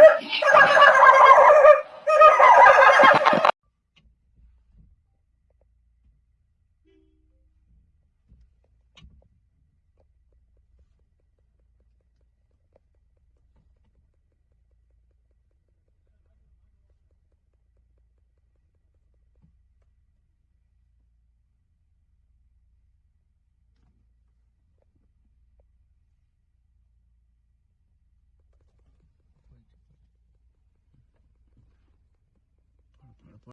Yeah.